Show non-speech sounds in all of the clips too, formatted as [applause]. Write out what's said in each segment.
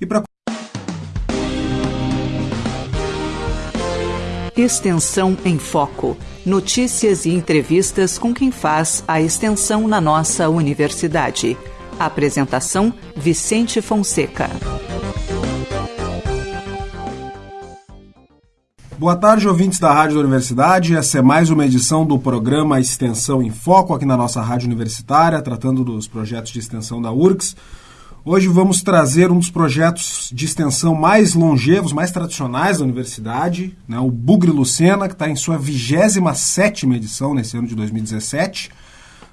E para Extensão em Foco. Notícias e entrevistas com quem faz a extensão na nossa universidade. Apresentação: Vicente Fonseca. Boa tarde, ouvintes da Rádio da Universidade. Essa é mais uma edição do programa Extensão em Foco aqui na nossa Rádio Universitária, tratando dos projetos de extensão da URGS. Hoje vamos trazer um dos projetos de extensão mais longevos, mais tradicionais da universidade, né, o Bugre Lucena, que está em sua 27 edição nesse ano de 2017.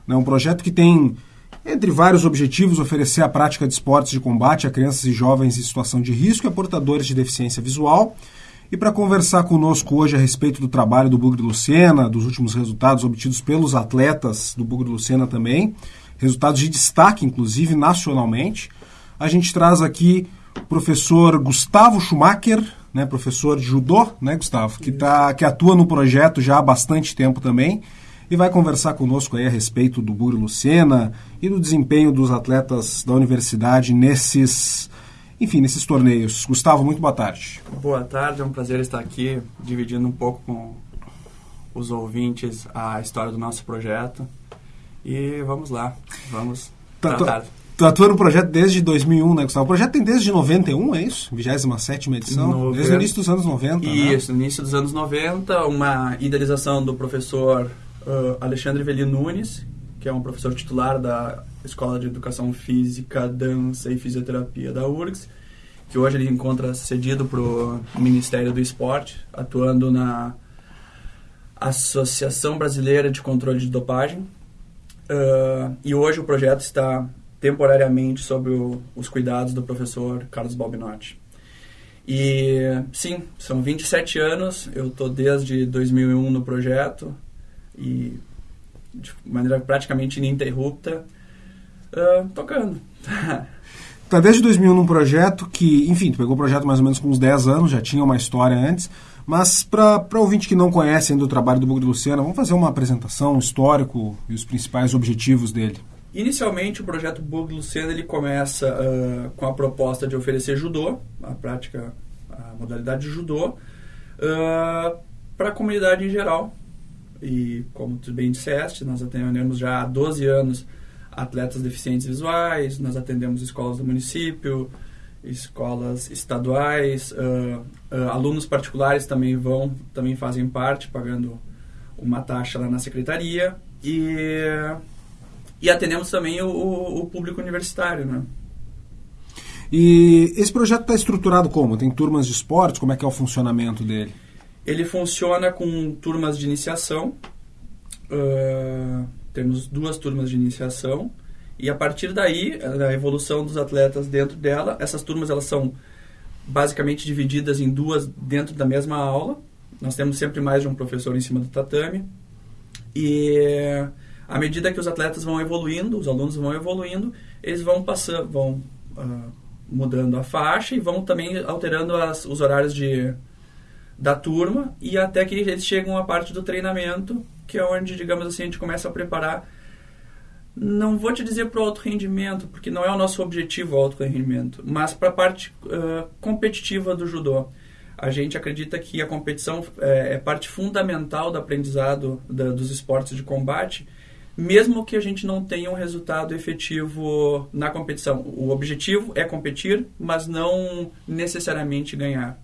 É um projeto que tem entre vários objetivos, oferecer a prática de esportes de combate a crianças e jovens em situação de risco e a portadores de deficiência visual. E para conversar conosco hoje a respeito do trabalho do Bugre Lucena, dos últimos resultados obtidos pelos atletas do Bugre Lucena também, resultados de destaque, inclusive, nacionalmente, a gente traz aqui o professor Gustavo Schumacher, né, professor de judô, né, Gustavo, que, tá, que atua no projeto já há bastante tempo também e vai conversar conosco aí a respeito do Buri Lucena e do desempenho dos atletas da universidade nesses, enfim, nesses torneios. Gustavo, muito boa tarde. Boa tarde, é um prazer estar aqui dividindo um pouco com os ouvintes a história do nosso projeto. E vamos lá, vamos tá, tratar. Tu atua no projeto desde 2001, né, Gustavo? O projeto tem desde 91, é isso? 27 edição? 90. Desde o início dos anos 90, né? Isso, né? início dos anos 90, uma idealização do professor uh, Alexandre Veli Nunes, que é um professor titular da Escola de Educação Física, Dança e Fisioterapia da URGS, que hoje ele encontra cedido para o Ministério do Esporte, atuando na Associação Brasileira de Controle de Dopagem. Uh, e hoje o projeto está temporariamente sob o, os cuidados do professor Carlos Balbinotti. E sim, são 27 anos, eu estou desde 2001 no projeto, e de maneira praticamente ininterrupta uh, tocando. [laughs] tá desde 2001 num projeto que, enfim, tu pegou o projeto mais ou menos com uns 10 anos, já tinha uma história antes, mas para ouvinte que não conhece ainda o trabalho do Bug de Luciana, vamos fazer uma apresentação, um histórico e os principais objetivos dele. Inicialmente, o projeto Bug Luciana ele começa uh, com a proposta de oferecer judô, a prática, a modalidade de judô, uh, para a comunidade em geral, e como tu bem disseste, nós atendemos já há 12 anos atletas deficientes visuais, nós atendemos escolas do município, escolas estaduais, uh, alunos particulares também vão, também fazem parte, pagando uma taxa lá na secretaria. E, e atendemos também o, o, o público universitário, né? E esse projeto está estruturado como? Tem turmas de esportes? Como é que é o funcionamento dele? Ele funciona com turmas de iniciação. Uh, temos duas turmas de iniciação. E a partir daí, a evolução dos atletas dentro dela, essas turmas elas são basicamente divididas em duas dentro da mesma aula. Nós temos sempre mais de um professor em cima do tatame. E à medida que os atletas vão evoluindo, os alunos vão evoluindo, eles vão passando, vão uh, mudando a faixa e vão também alterando as, os horários de, da turma e até que eles chegam à parte do treinamento, que é onde, digamos assim, a gente começa a preparar. Não vou te dizer para o alto rendimento, porque não é o nosso objetivo o alto rendimento, mas para a parte uh, competitiva do judô. A gente acredita que a competição é, é parte fundamental do aprendizado da, dos esportes de combate, mesmo que a gente não tenha um resultado efetivo na competição. O objetivo é competir, mas não necessariamente ganhar.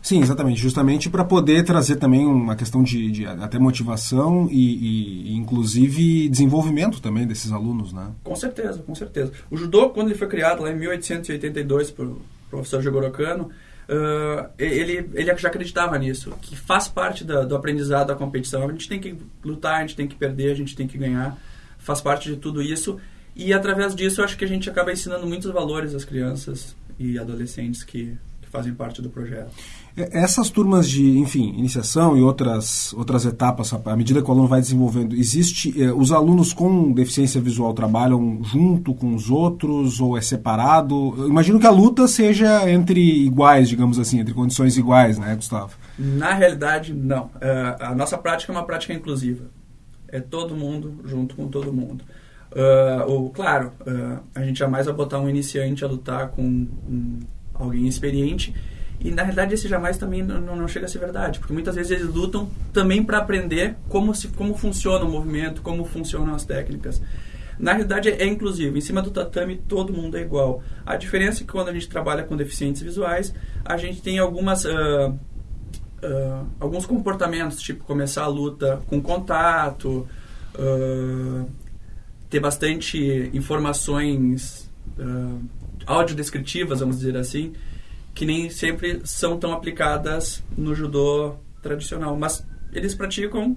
Sim, exatamente. Justamente para poder trazer também uma questão de, de até motivação e, e, inclusive, desenvolvimento também desses alunos, né? Com certeza, com certeza. O judô, quando ele foi criado lá em 1882 por professor Jigoro Kano, uh, ele, ele já acreditava nisso, que faz parte da, do aprendizado da competição. A gente tem que lutar, a gente tem que perder, a gente tem que ganhar. Faz parte de tudo isso. E através disso, eu acho que a gente acaba ensinando muitos valores às crianças e adolescentes que, que fazem parte do projeto. É, essas turmas de, enfim, iniciação e outras, outras etapas, à medida que o aluno vai desenvolvendo, existe, eh, os alunos com deficiência visual trabalham junto com os outros ou é separado? Eu imagino que a luta seja entre iguais, digamos assim, entre condições iguais, né, Gustavo? Na realidade, não. Uh, a nossa prática é uma prática inclusiva. É todo mundo junto com todo mundo. Uh, ou, claro, uh, a gente jamais vai botar um iniciante a lutar com um alguém experiente. E na realidade esse jamais também não, não chega a ser verdade, porque muitas vezes eles lutam também para aprender como, se, como funciona o movimento, como funcionam as técnicas. Na realidade é, inclusivo, em cima do tatame todo mundo é igual. A diferença é que quando a gente trabalha com deficientes visuais, a gente tem algumas uh, uh, alguns comportamentos, tipo começar a luta com contato, uh, ter bastante informações audiodescritivas, vamos dizer assim, que nem sempre são tão aplicadas no judô tradicional. Mas eles praticam,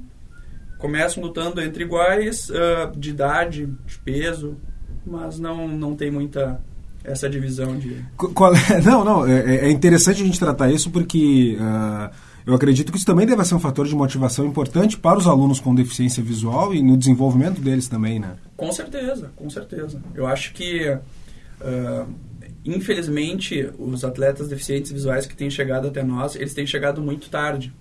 começam lutando entre iguais, uh, de idade, de peso, mas não, não tem muita essa divisão de... Qual é? [laughs] Não, não, é, é, interessante a gente tratar isso porque... Uh eu acredito que isso também deve ser um fator de motivação importante para os alunos com deficiência visual e no desenvolvimento deles também, né? Com certeza, com certeza. Eu acho que, uh, infelizmente, os atletas deficientes visuais que têm chegado até nós, eles têm chegado muito tarde.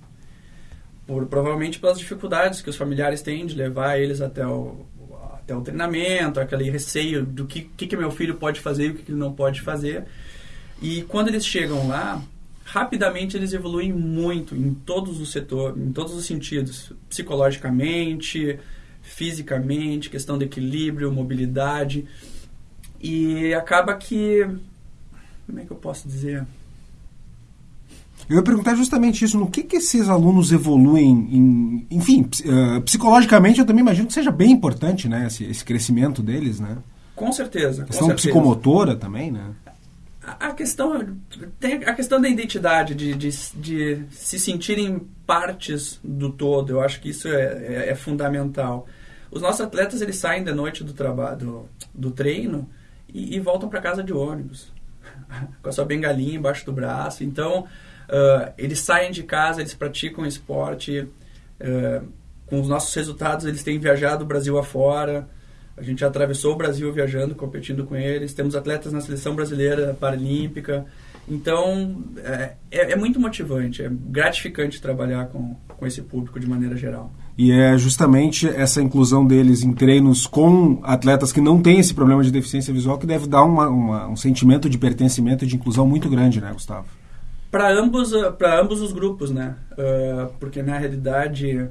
Por, provavelmente pelas dificuldades que os familiares têm de levar eles até o, até o treinamento, aquele receio do que, que, que meu filho pode fazer e o que, que ele não pode fazer. E quando eles chegam lá, rapidamente eles evoluem muito em todos os setores, em todos os sentidos, psicologicamente, fisicamente, questão de equilíbrio, mobilidade. E acaba que como é que eu posso dizer? Eu ia perguntar justamente isso, no que, que esses alunos evoluem, em, enfim, uh, psicologicamente eu também imagino que seja bem importante, né, esse, esse crescimento deles, né? Com certeza. A questão certeza. psicomotora também, né? a questão tem a questão da identidade de, de, de, se sentirem partes do todo eu acho que isso é, é, é, fundamental os nossos atletas eles saem da noite do trabalho do, do treino e, e voltam para casa de ônibus [laughs] com a sua bengalinha embaixo do braço então uh, eles saem de casa eles praticam esporte uh, com os nossos resultados eles têm viajado o Brasil afora a gente já atravessou o Brasil viajando, competindo com eles. Temos atletas na seleção brasileira paralímpica. Então, é, é, é, muito motivante, é gratificante trabalhar com, com esse público de maneira geral. E é justamente essa inclusão deles em treinos com atletas que não têm esse problema de deficiência visual que deve dar uma, uma, um sentimento de pertencimento e de inclusão muito grande, né, Gustavo? Para ambos, para ambos os grupos, né? Uh, porque na realidade,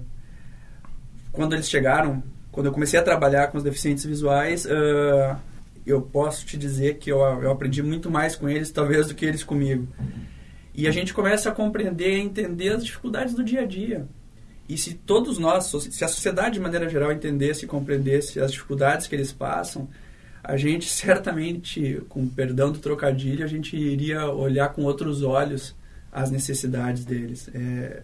quando eles chegaram quando eu comecei a trabalhar com os deficientes visuais, uh, eu posso te dizer que eu, eu aprendi muito mais com eles, talvez, do que eles comigo. E a gente começa a compreender e entender as dificuldades do dia a dia. E se todos nós, se a sociedade de maneira geral entendesse e compreendesse as dificuldades que eles passam, a gente [laughs] certamente, com perdão do trocadilho, a gente iria olhar com outros olhos as necessidades deles. É,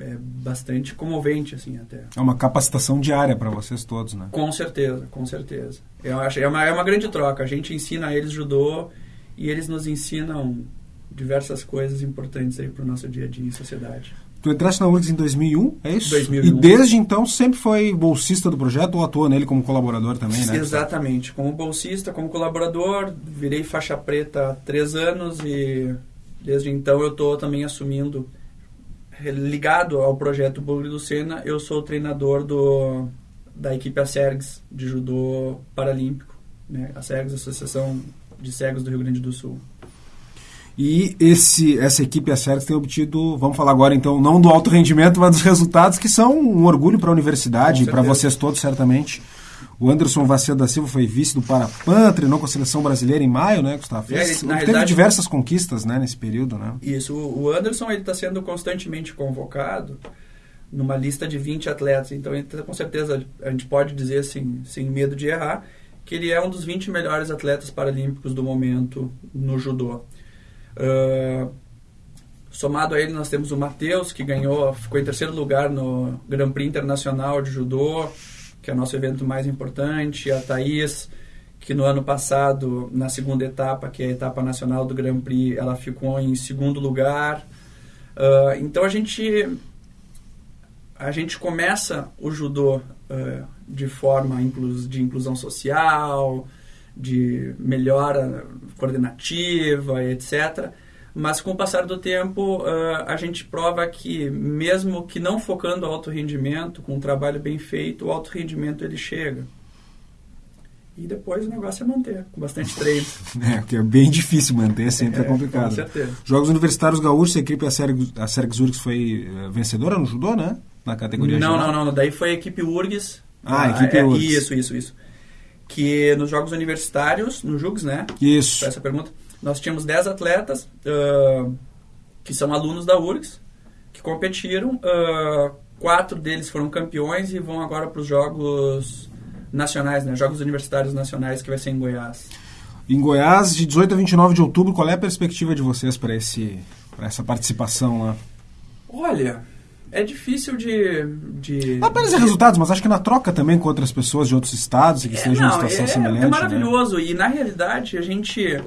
é bastante comovente, assim, até. É uma capacitação diária para vocês todos, né? Com certeza, com certeza. Eu acho, é uma, é uma grande troca. A gente ensina eles judô e eles nos ensinam diversas coisas importantes aí para o nosso dia a dia em sociedade. Tu entraste na URGS em 2001, é isso? 2001. E desde então sempre foi bolsista do projeto ou atua nele como colaborador também, né? Exatamente. Como bolsista, como colaborador, virei faixa preta há três anos e desde então eu estou também assumindo ligado ao projeto Bugre do Sena, eu sou o treinador do, da equipe ASERGS de judô paralímpico, né? a ASERGS, Associação de Cegos do Rio Grande do Sul. E esse, essa equipe ASERGS tem obtido, vamos falar agora então, não do alto rendimento, mas dos resultados que são um orgulho para a universidade e para vocês todos, certamente. O Anderson Vaceda da Silva foi vice do Parapan, treinou com a seleção brasileira em maio, né, Gustavo? Fez, é, ele, teve diversas conquistas né, nesse período, né? Isso. O Anderson está sendo constantemente convocado numa lista de 20 atletas. Então, ele, com certeza, a gente pode dizer, assim, sem medo de errar, que ele é um dos 20 melhores atletas paralímpicos do momento no judô. Uh, somado a ele, nós temos o Matheus, que ganhou, ficou em terceiro lugar no Grand Prix Internacional de Judô que é o nosso evento mais importante, a Thaís, que no ano passado, na segunda etapa, que é a etapa nacional do Grand Prix, ela ficou em segundo lugar. Uh, então a gente a gente começa o judô uh, de forma de inclusão social, de melhora coordenativa, etc. Mas com o passar do tempo, uh, a gente prova que, mesmo que não focando alto rendimento, com um trabalho bem feito, o alto rendimento ele chega. E depois o negócio é manter, com bastante treino. [laughs] é, porque é bem difícil manter, sempre é, é complicado. Com certeza. Jogos Universitários Gaúchos, a equipe, a Serg, Zurich foi eh, vencedora no judô, né? Na categoria Não, geral. não, não. Daí foi a equipe URGS. Ah, a equipe é, URGS. Isso, isso, isso. Que nos Jogos Universitários, no JUGS, né? Isso. Essa pergunta. Nós tínhamos 10 atletas uh, que são alunos da URGS, que competiram. Uh, quatro deles foram campeões e vão agora para os Jogos nacionais, né? Jogos Universitários Nacionais, que vai ser em Goiás. Em Goiás, de 18 a 29 de outubro, qual é a perspectiva de vocês para essa participação lá? Olha, é difícil de. de apenas de... resultados, mas acho que na troca também com outras pessoas de outros estados que é, estejam não, em situação é, semelhante. É maravilhoso. Né? E na realidade, a gente.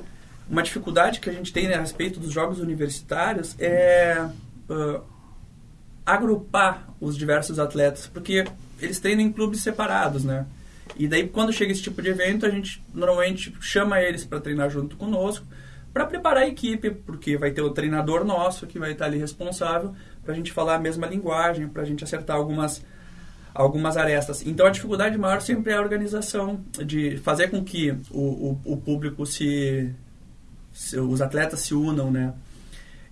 Uma dificuldade que a gente tem a respeito dos jogos universitários é uh, agrupar os diversos atletas, porque eles treinam em clubes separados, né? E daí, quando chega esse tipo de evento, a gente normalmente chama eles para treinar junto conosco, para preparar a equipe, porque vai ter o treinador nosso que vai estar ali responsável para a gente falar a mesma linguagem, para a gente acertar algumas algumas arestas. Então a dificuldade maior sempre é a organização, de fazer com que o, o, o público se, se, os atletas se unam, né?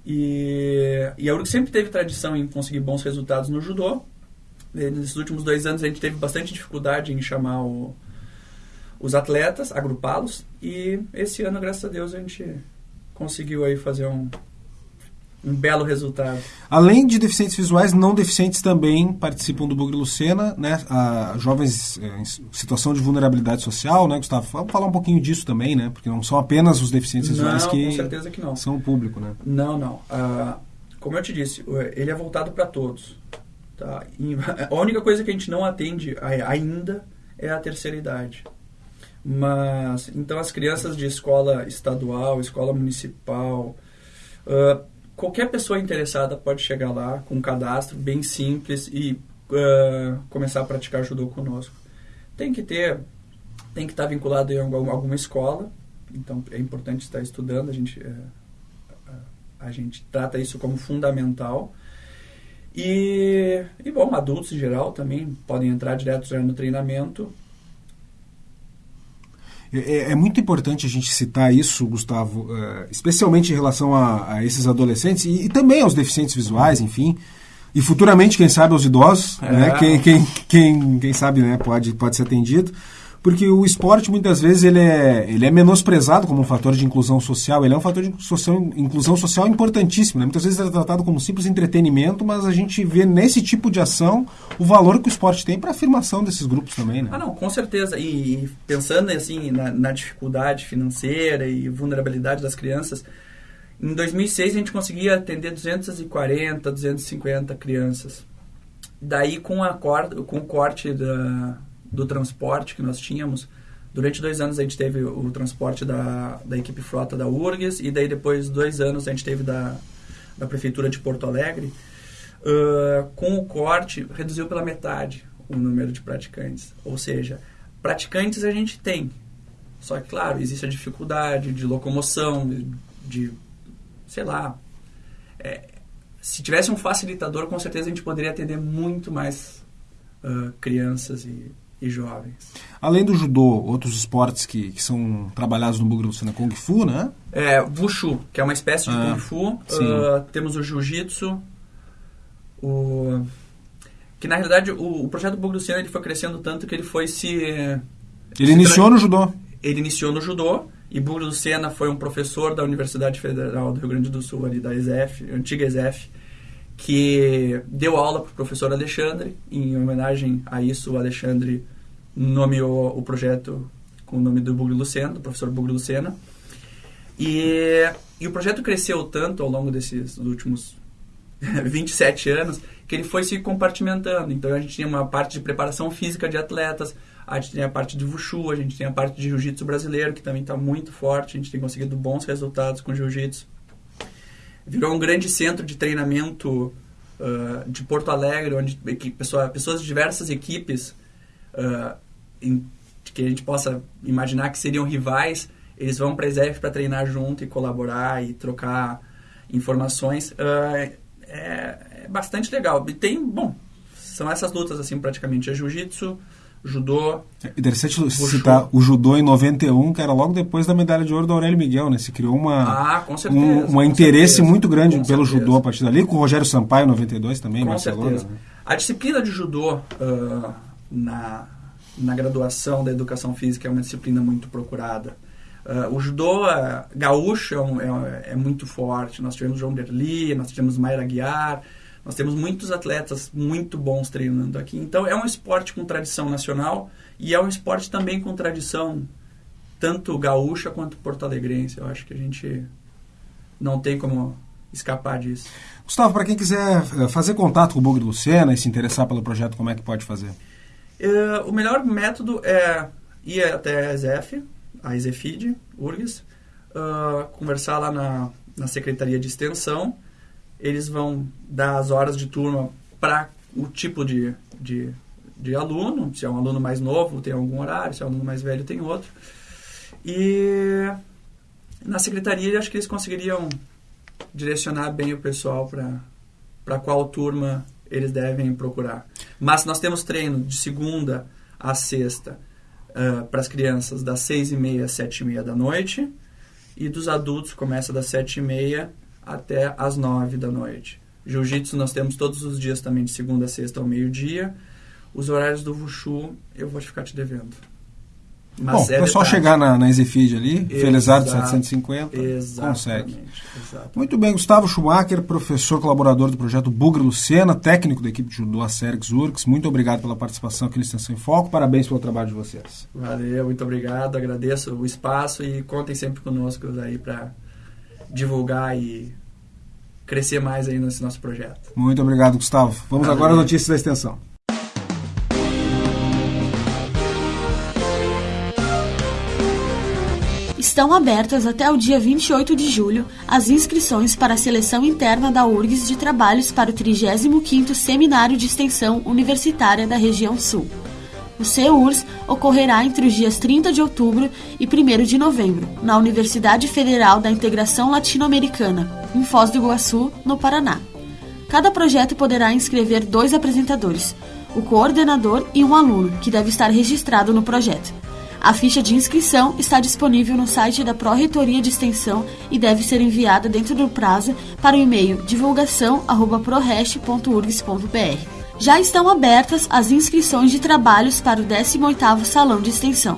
E, e a URG sempre teve tradição em conseguir bons resultados no judô, Nesses últimos dois anos a gente teve bastante dificuldade em chamar o, os atletas, agrupá-los. E esse ano, graças a Deus, a gente conseguiu aí fazer um, um belo resultado. Além de deficientes visuais, não deficientes também participam do Bugre Lucena, né? A jovens é, em situação de vulnerabilidade social, né, Gustavo? Vamos falar um pouquinho disso também, né? Porque não são apenas os deficientes visuais não, que, com certeza que não. são o público, né? Não, não. Uh, como eu te disse, ele é voltado para todos. Tá? E [laughs] a única coisa que a gente não atende ainda é a terceira idade. Mas, então, as crianças de escola estadual, escola municipal, uh, qualquer pessoa interessada pode chegar lá com um cadastro bem simples e uh, começar a praticar judô conosco. Tem que ter, tem que estar vinculado em alguma, escola, então é importante estar estudando, a gente, uh, a gente trata isso como fundamental. E, e bom, adultos em geral também podem entrar direto no treinamento. É, é, é muito importante a gente citar isso, Gustavo, uh, especialmente em relação a, a esses adolescentes e, e, também aos deficientes visuais, enfim. E futuramente, quem sabe, aos idosos, é. né? quem, quem, quem, quem sabe né? pode, pode ser atendido porque o esporte muitas vezes ele é, ele é menosprezado como um fator de inclusão social, ele é um fator de social, inclusão social importantíssimo. Né? Muitas vezes é tratado como simples entretenimento, mas a gente vê nesse tipo de ação o valor que o esporte tem para a afirmação desses grupos também. Né? Ah, não, com certeza. E, e pensando assim na, na dificuldade financeira e vulnerabilidade das crianças, em 2006 a gente conseguia atender 240, 250 crianças. Daí com, a corda, com o corte da do transporte que nós tínhamos. Durante dois anos a gente teve o transporte da, da equipe frota da URGS e daí depois dois anos a gente teve da, da Prefeitura de Porto Alegre. Uh, com o corte, reduziu pela metade o número de praticantes. Ou seja, praticantes a gente tem. Só que, claro, existe a dificuldade de locomoção, de, de sei lá. É, se tivesse um facilitador, com certeza a gente poderia atender muito mais uh, crianças e e jovens. Além do judô, outros esportes que, que são trabalhados no Bugre Lucena, Kung Fu, né? É, Wushu, que é uma espécie de ah, Kung Fu. Uh, temos o Jiu-Jitsu, o... que na realidade o, o projeto Bugre Lucena ele foi crescendo tanto que ele foi se... Ele se iniciou tra... no judô. Ele iniciou no judô, e Bugre Lucena foi um professor da Universidade Federal do Rio Grande do Sul, ali da ESEF, antiga ESEF, que deu aula para o professor Alexandre. Em homenagem a isso, o Alexandre nomeou o projeto com o nome do Bugre Lucena, do professor Bugre Lucena. E, e o projeto cresceu tanto ao longo desses últimos [laughs] 27 anos que ele foi se compartimentando. Então a gente tinha uma parte de preparação física de atletas, a gente tem a parte de Wushu, a gente tem a parte de Jiu-Jitsu brasileiro, que também está muito forte, a gente tem conseguido bons resultados com Jiu-Jitsu. Virou um grande centro de treinamento uh, de Porto Alegre, onde pessoa, pessoas de diversas equipes uh, em, que a gente possa imaginar que seriam rivais, eles vão para a ESEF para treinar junto e colaborar e trocar informações. Uh, é, é, bastante legal. E tem, bom, são essas lutas assim praticamente. É jiu-jitsu, judô. É interessante citar o judô em 91, que era logo depois da medalha de ouro do Aurélio Miguel, né? Se criou uma, ah, com certeza, um, um interesse certeza, muito grande pelo certeza. judô a partir dali, com o Rogério Sampaio em 92 também, com Barcelona. Certeza. Né? A disciplina de judô uh, na, na graduação da educação física é uma disciplina muito procurada. Uh, o judô uh, gaúcho é, um, é, é, muito forte. Nós tivemos João Derli, nós tivemos Mayra Guiar, nós temos muitos atletas muito bons treinando aqui. Então é um esporte com tradição nacional e é um esporte também com tradição tanto gaúcha quanto porto-alegrense. Eu acho que a gente não tem como escapar disso. Gustavo, para quem quiser eh, fazer contato com o Bugre Lucena e se interessar pelo projeto, como é que pode fazer? Uh, o melhor método é ir até a ESEF, a ESEFID, URGS, uh, conversar lá na, na Secretaria de Extensão. Eles vão dar as horas de turma para o tipo de, de, de aluno. Se é um aluno mais novo, tem algum horário. Se é um aluno mais velho, tem outro. E na secretaria, acho que eles conseguiriam direcionar bem o pessoal para qual turma eles devem procurar. Mas nós temos treino de segunda a sexta uh, para as crianças das seis e meia às sete e meia da noite e dos adultos começa das sete e meia até as nove da noite. Jiu-jitsu nós temos todos os dias também de segunda a sexta ao meio-dia. Os horários do Wushu eu vou ficar te devendo. Bom, é, só chegar na, na Exifid ali, Felizardo 750, consegue. Exatamente. Muito bem, Gustavo Schumacher, professor colaborador do projeto Bugre Lucena, técnico da equipe de judô Acerix Urcs. Muito obrigado pela participação aqui no Extensão em Foco. Parabéns pelo trabalho de vocês. Valeu, muito obrigado. Agradeço o espaço e contem sempre conosco aí para divulgar e crescer mais aí nesse nosso projeto. Muito obrigado, Gustavo. Vamos Valeu. agora às notícias da extensão. Estão abertas até o dia 28 de julho as inscrições para a seleção interna da URGS de trabalhos para o 35º Seminário de Extensão Universitária da Região Sul. O CEURS ocorrerá entre os dias 30 de outubro e 1 de novembro, na Universidade Federal da Integração Latino-Americana, em Foz do Iguaçu, no Paraná. Cada projeto poderá inscrever dois apresentadores, o coordenador e um aluno, que deve estar registrado no projeto. A ficha de inscrição está disponível no site da Pró-Reitoria de Extensão e deve ser enviada dentro do prazo para o e-mail divulgação@prorest.urgs.br. Já estão abertas as inscrições de trabalhos para o 18º Salão de Extensão.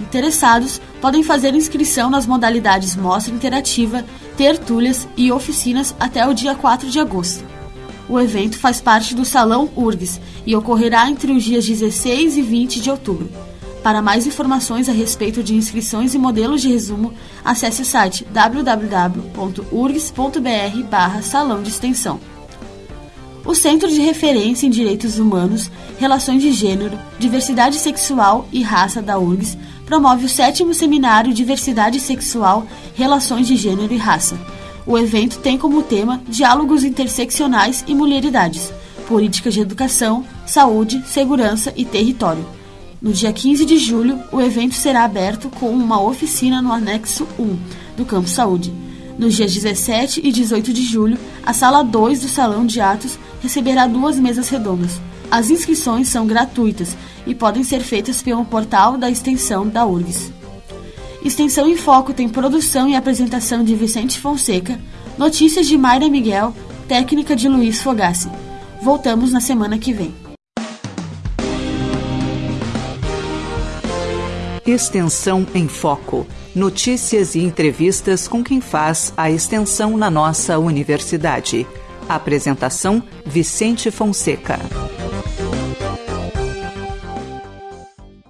Interessados podem fazer inscrição nas modalidades Mostra Interativa, Tertúlias e Oficinas até o dia 4 de agosto. O evento faz parte do Salão URGS e ocorrerá entre os dias 16 e 20 de outubro. Para mais informações a respeito de inscrições e modelos de resumo, acesse o site www.urgs.br Salão de Extensão. O Centro de Referência em Direitos Humanos, Relações de Gênero, Diversidade Sexual e Raça da URGS promove o sétimo seminário Diversidade Sexual, Relações de Gênero e Raça. O evento tem como tema Diálogos Interseccionais e Mulheridades, Políticas de Educação, Saúde, Segurança e Território no dia 15 de julho, o evento será aberto com uma oficina no anexo 1 do Campo Saúde. Nos dias 17 e 18 de julho, a sala 2 do Salão de Atos receberá duas mesas redondas. As inscrições são gratuitas e podem ser feitas pelo portal da extensão da URGS. Extensão em Foco tem produção e apresentação de Vicente Fonseca, notícias de Mayra Miguel, técnica de Luiz Fogassi. Voltamos na semana que vem. Extensão em Foco. Notícias e entrevistas com quem faz a extensão na nossa universidade. Apresentação: Vicente Fonseca.